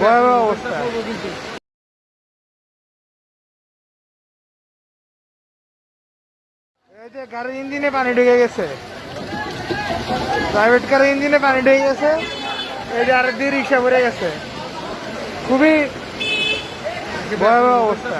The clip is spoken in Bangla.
ভয়াবহ অবস্থা। এই যে গাড়ির ইঞ্জিনে পানি ঢুকে গেছে। প্রাইভেট কারের ইঞ্জিনে পানি ঢুকে গেছে। এই যে আরেক দিয়ে রিক্সা ভরে গেছে। খুবই ভয়াবহ অবস্থা।